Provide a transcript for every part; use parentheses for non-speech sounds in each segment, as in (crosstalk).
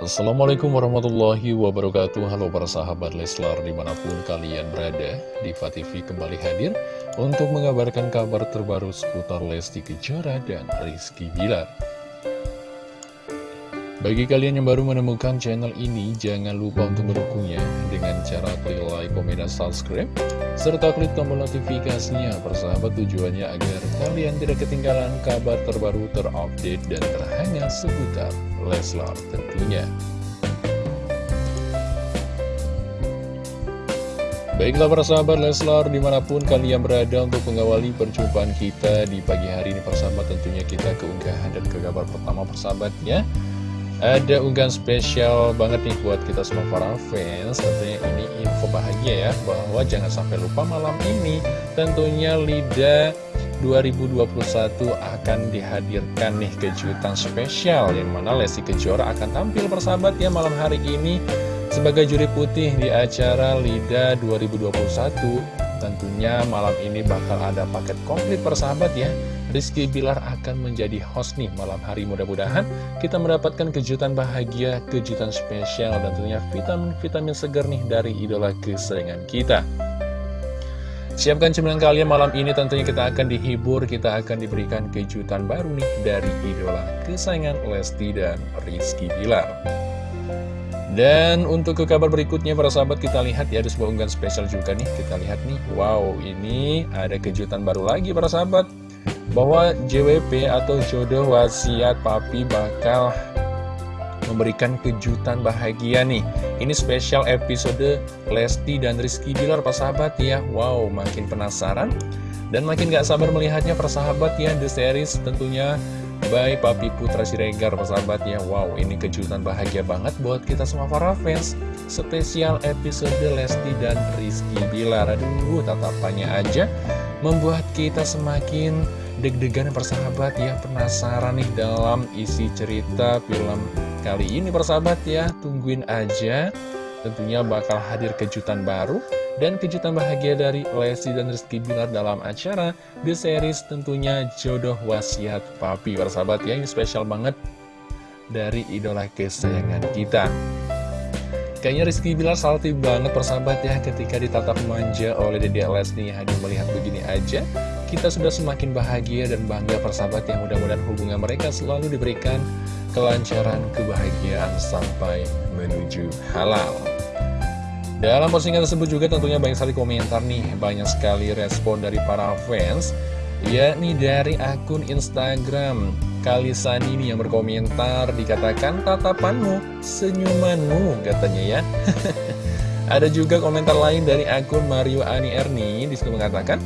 Assalamualaikum warahmatullahi wabarakatuh. Halo para sahabat Leslar di mana pun kalian berada Diva TV kembali hadir untuk mengabarkan kabar terbaru seputar Lesti Kejora dan Rizky Bilar. Bagi kalian yang baru menemukan channel ini jangan lupa untuk mendukungnya dengan cara klik like, komen, dan subscribe serta klik tombol notifikasinya. Persahabat tujuannya agar kalian tidak ketinggalan kabar terbaru terupdate dan terhangat seputar Leslar tentunya. Baiklah para sahabat Leslar di mana pun kalian berada untuk mengawali perjumpaan kita di pagi hari ini persahabat tentunya kita keunggahan dan ke kabar pertama persahabatnya ada unggahan spesial banget nih buat kita semua para fans tentunya ini info bahagia ya bahwa jangan sampai lupa malam ini tentunya Lida 2021 akan dihadirkan nih kejutan spesial yang mana Lesti Kejora akan tampil persahabat ya malam hari ini sebagai juri putih di acara LIDA 2021 tentunya malam ini bakal ada paket komplit persahabat ya. Rizky Bilar akan menjadi host nih malam hari. Mudah-mudahan kita mendapatkan kejutan bahagia, kejutan spesial dan tentunya vitamin-vitamin segar nih dari idola kesayangan kita Siapkan cemilan kalian malam ini tentunya kita akan dihibur, kita akan diberikan kejutan baru nih dari idola kesayangan Lesti dan Rizky Bilar. Dan untuk ke kabar berikutnya para sahabat kita lihat ya ada sebuah unggahan spesial juga nih Kita lihat nih, wow ini ada kejutan baru lagi para sahabat Bahwa JWP atau jodoh wasiat papi bakal memberikan kejutan bahagia nih. Ini spesial episode Lesti dan Rizky Bilar sahabat ya. Wow makin penasaran dan makin gak sabar melihatnya persahabat ya The series tentunya by Papi Putra Siregar persahabat ya. Wow ini kejutan bahagia banget buat kita semua para fans. Spesial episode Lesti dan Rizky Bilar. Aduh tatapannya aja membuat kita semakin deg-degan persahabat ya. Penasaran nih dalam isi cerita film kali ini persahabat ya. Tungguin aja. Tentunya bakal hadir kejutan baru dan kejutan bahagia dari Lesti dan Rizky Bilar dalam acara The Series tentunya jodoh wasiat papi persahabat ya. Ini spesial banget dari idola kesayangan kita. Kayaknya Rizky Bilar salty banget persahabat ya ketika ditatap manja oleh Dede Lesti. Hanya melihat begini aja kita sudah semakin bahagia dan bangga persahabat yang mudah-mudahan hubungan mereka selalu diberikan kelancaran kebahagiaan sampai menuju halal dalam postingan tersebut juga tentunya banyak sekali komentar nih banyak sekali respon dari para fans yakni dari akun Instagram Kalisani ini yang berkomentar dikatakan tatapanmu, senyumanmu katanya ya. (laughs) Ada juga komentar lain dari akun Mario Ani Erni di situ mengatakan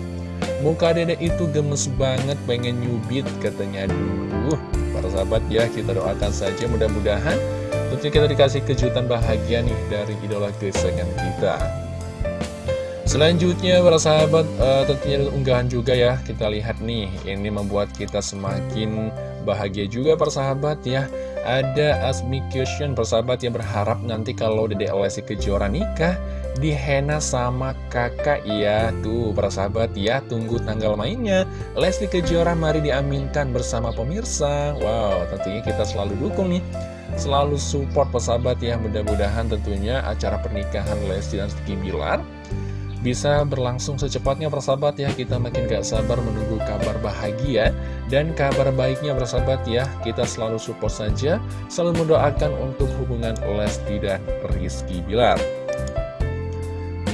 muka dedek itu gemes banget pengen nyubit katanya dulu. Para sahabat ya kita doakan saja mudah-mudahan tentunya kita dikasih kejutan bahagia nih dari idola kesayangan kita. Selanjutnya para sahabat uh, tentunya unggahan juga ya kita lihat nih ini membuat kita semakin bahagia juga persahabat ya Ada Asmi Kyushin persahabat yang berharap nanti kalau Dede Lesti Kejora nikah Dihena sama kakak ya Tuh persahabat ya tunggu tanggal mainnya. Lesti Kejora mari diaminkan bersama pemirsa. Wow tentunya kita selalu dukung nih. Selalu support persahabat ya Mudah-mudahan tentunya acara pernikahan Lesti dan Rizky Bilar bisa berlangsung secepatnya persahabat ya Kita makin gak sabar menunggu kabar bahagia Dan kabar baiknya persahabat ya Kita selalu support saja. Selalu mendoakan untuk hubungan Lesti dan Rizky Bilar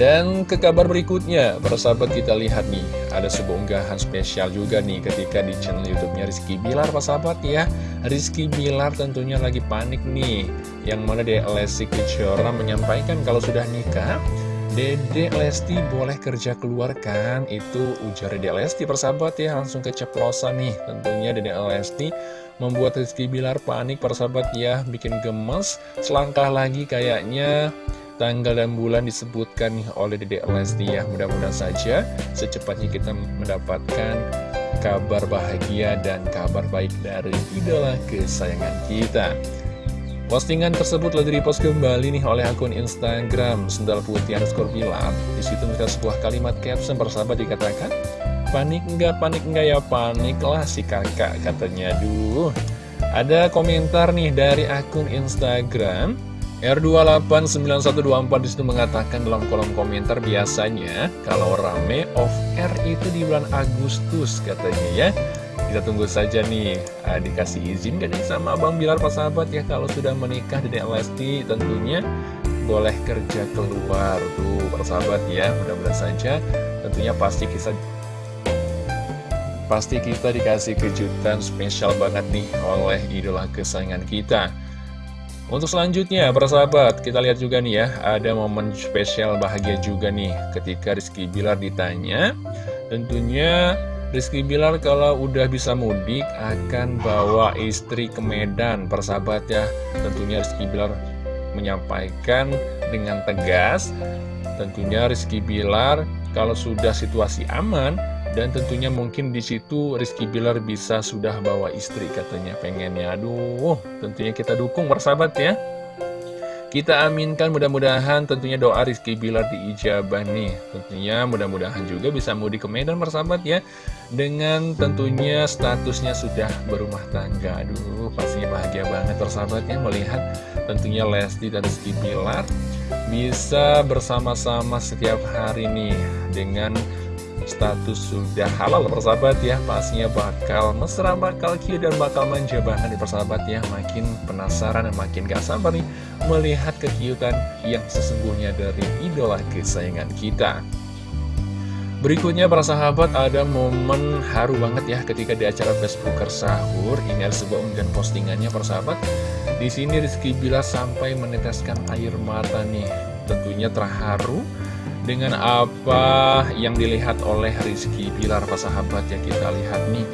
dan ke kabar berikutnya, persahabat kita lihat nih, ada sebuah unggahan spesial juga nih ketika di channel YouTube-nya Rizky Bilar, persahabat ya. Rizky Bilar tentunya lagi panik nih, yang mana dia Lesti Kejora menyampaikan kalau sudah nikah, Dede Lesti boleh kerja keluar kan? Itu ujar Dede Lesti persahabat ya Langsung keceplosan nih Tentunya Dede Lesti membuat Rizky Bilar panik persahabat ya Bikin gemes Selangkah lagi kayaknya Tanggal dan bulan disebutkan nih oleh Dede Lesti ya. Mudah-mudahan saja secepatnya kita mendapatkan kabar bahagia dan kabar baik dari idola kesayangan kita. Postingan tersebut lagi dipost kembali nih oleh akun Instagram Sendal Putih underscore bilang Di situ mereka sebuah kalimat caption persahabat dikatakan Panik enggak, panik enggak ya panik lah si kakak katanya. Duh. Ada komentar nih dari akun Instagram R289124 di situ mengatakan dalam kolom komentar biasanya kalau rame off air itu di bulan Agustus katanya ya. Kita tunggu saja nih uh, dikasih izin gak nih sama Abang Bilar Pak Sahabat ya kalau sudah menikah Dede Lesti tentunya boleh kerja keluar tuh Pak Sahabat ya mudah-mudahan saja tentunya pasti kita Pasti kita dikasih kejutan spesial banget nih oleh idola kesayangan kita Untuk selanjutnya, persahabat, kita lihat juga nih ya Ada momen spesial bahagia juga nih Ketika Rizky Bilar ditanya. Tentunya Rizky Bilar kalau udah bisa mudik akan bawa istri ke Medan Persahabat ya. Tentunya Rizky Bilar menyampaikan dengan tegas Tentunya Rizky Bilar kalau sudah situasi aman dan tentunya mungkin di situ Rizky Bilar bisa sudah bawa istri katanya pengennya. Aduh, tentunya kita dukung persahabat ya. Kita aminkan mudah-mudahan tentunya doa Rizky Bilar diijabah nih. Tentunya mudah-mudahan juga bisa mudik ke Medan persahabat ya. Dengan tentunya statusnya sudah berumah tangga. Aduh, pastinya bahagia banget persahabat ya melihat tentunya Lesti dan Rizky Bilar bisa bersama-sama setiap hari nih dengan status sudah halal persahabat ya. Pastinya bakal mesra, bakal cute dan bakal manja banget nih persahabat ya. Makin penasaran dan makin gak sabar nih Melihat kekiutan yang sesungguhnya dari idola kesayangan kita. Berikutnya para sahabat ada momen haru banget ya ketika di acara Facebooker sahur. Ini ada sebuah unggahan postingannya para sahabat. Di sini Rizky Bila sampai meneteskan air mata nih, tentunya terharu dengan apa yang dilihat oleh Rizky Bilar persahabat ya kita lihat nih.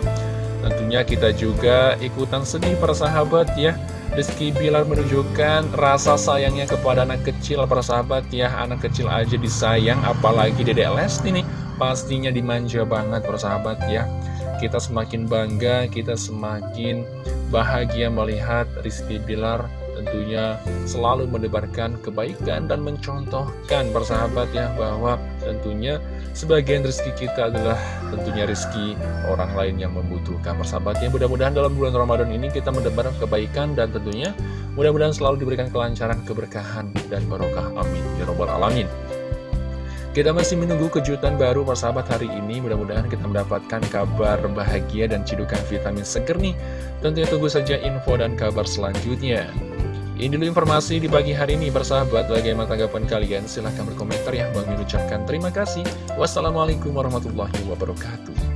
Tentunya kita juga ikutan sedih persahabat ya. Rizky Bilar menunjukkan rasa sayangnya kepada anak kecil persahabat ya. Anak kecil aja disayang apalagi dedek Lesti nih. Pastinya dimanja banget persahabat ya. Kita semakin bangga kita semakin bahagia melihat Rizky Bilar tentunya selalu mendebarkan kebaikan dan mencontohkan persahabat ya bahwa tentunya sebagian rezeki kita adalah tentunya rezeki orang lain yang membutuhkan. Persahabatnya mudah-mudahan dalam bulan Ramadan ini kita mendebar kebaikan dan tentunya mudah-mudahan selalu diberikan kelancaran keberkahan dan barokah. Amin. Ya robbal alamin. Kita masih menunggu kejutan baru persahabat hari ini. Mudah-mudahan kita mendapatkan kabar bahagia dan cidukan vitamin seger nih. Tentunya tunggu saja info dan kabar selanjutnya ini dulu informasi di pagi hari ini bersahabat Bagaimana tanggapan kalian? Silahkan berkomentar ya. Bang ucapkan terima kasih. Wassalamualaikum warahmatullahi wabarakatuh